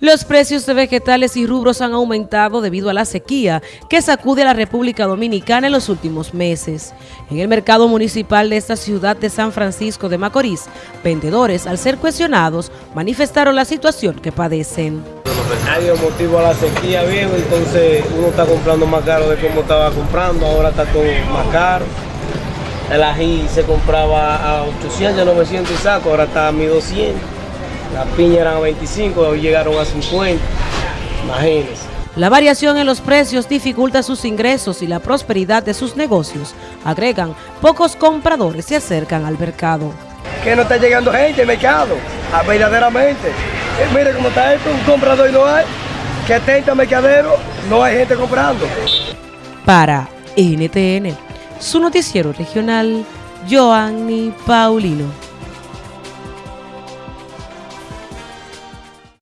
Los precios de vegetales y rubros han aumentado debido a la sequía que sacude a la República Dominicana en los últimos meses. En el mercado municipal de esta ciudad de San Francisco de Macorís, vendedores, al ser cuestionados, manifestaron la situación que padecen. Hay un motivo a la sequía, viejo, entonces uno está comprando más caro de como estaba comprando, ahora está todo más caro. El ají se compraba a 800, 900 y saco, ahora está a 1200. Las piñas eran a 25, hoy llegaron a 50. Imagínense. La variación en los precios dificulta sus ingresos y la prosperidad de sus negocios. Agregan, pocos compradores se acercan al mercado. Que no está llegando gente al mercado, a verdaderamente. Eh, mire cómo está esto, un comprador y no hay. Que tenta mercadero, no hay gente comprando. Para NTN, su noticiero regional, Joanny Paulino.